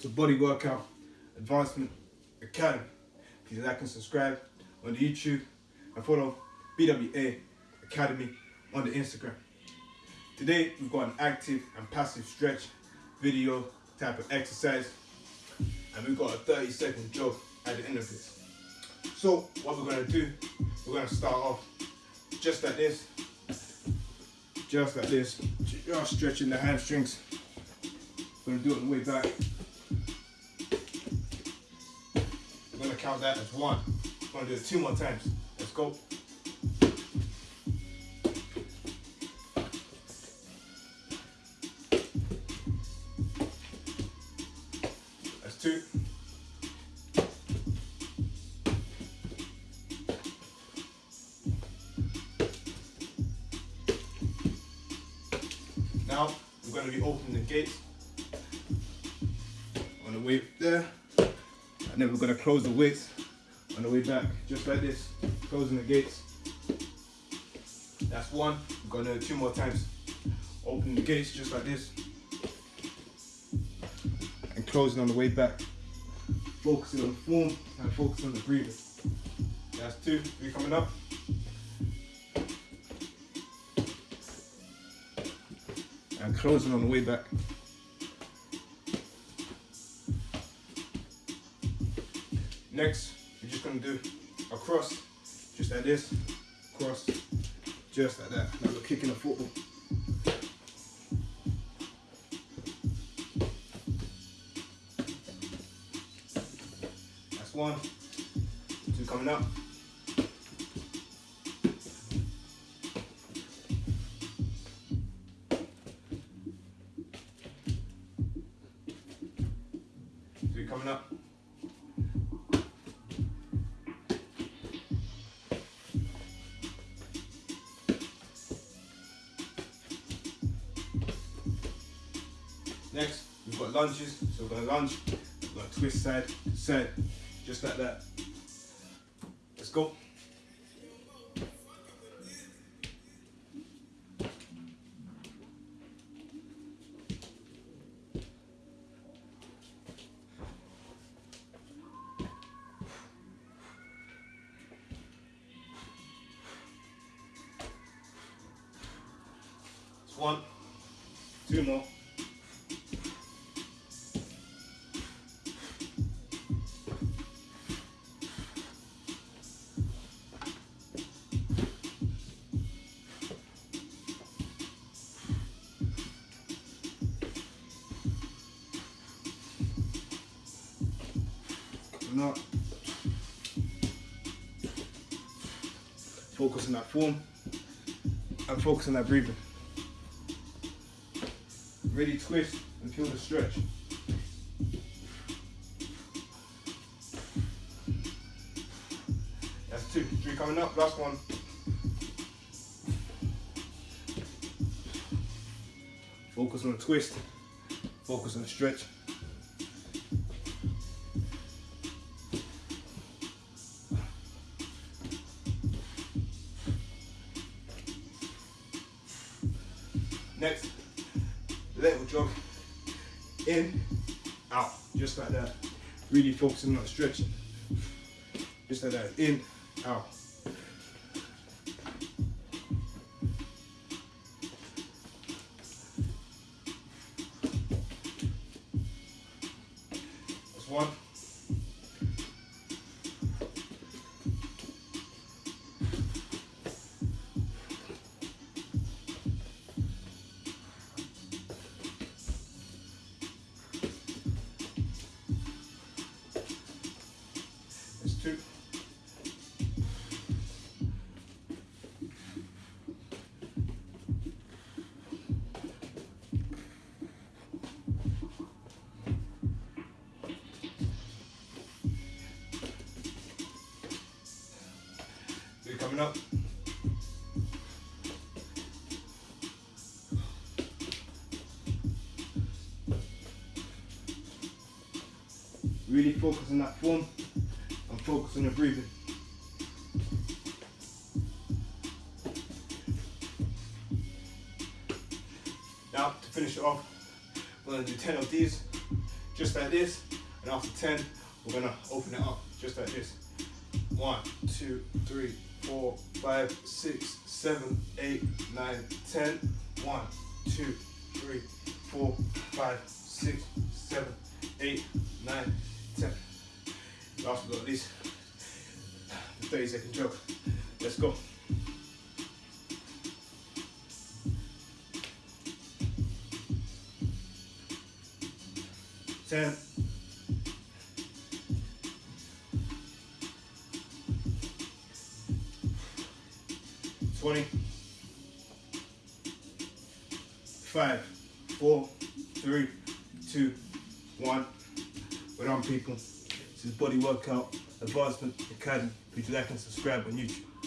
to Body Workout Advancement Academy. Please like and subscribe on the YouTube and follow BWA Academy on the Instagram. Today we've got an active and passive stretch video type of exercise and we've got a 30 second jog at the end of this. So what we're going to do, we're going to start off just like this, just like this, just stretching the hamstrings. We're going to do it on the way back. To count that as one. Going to do it two more times. Let's go. That's two. Now we're to be opening the gates on the way there, and then we're going to close the weights on the way back, just like this, closing the gates. That's one. We're going to two more times. Open the gates just like this, and closing on the way back. Focusing on the form and focusing on the breathing. That's two. Three coming up. and closing on the way back. Next, we're just gonna do a cross, just like this, cross, just like that. Now we're kicking a football. That's one, two coming up. Coming up. Next, we've got lunges. So we're gonna lunge, we're gonna twist side to side, just like that. Let's go. One, two more. Up. Focus on that form and focus on that breathing. Ready, twist, and feel the stretch. That's two. Three coming up. Last one. Focus on the twist. Focus on the stretch. Next, little jog in, out, just like that. Really focusing on stretching. Just like that, in, out. Coming up. Really focus on that form and focus on your breathing. Now to finish it off, we're gonna do 10 of these, just like this. And after 10, we're gonna open it up just like this. One, two, three, four, five, six, seven, eight, nine, ten. One, two, three, four, five, six, seven, eight, nine, ten. Last but not least, the 30 second joke. Let's go. Ten. Twenty. Five, four, three, two, one. We're on people. This is Body Workout Advancement Academy. Please like and subscribe on YouTube.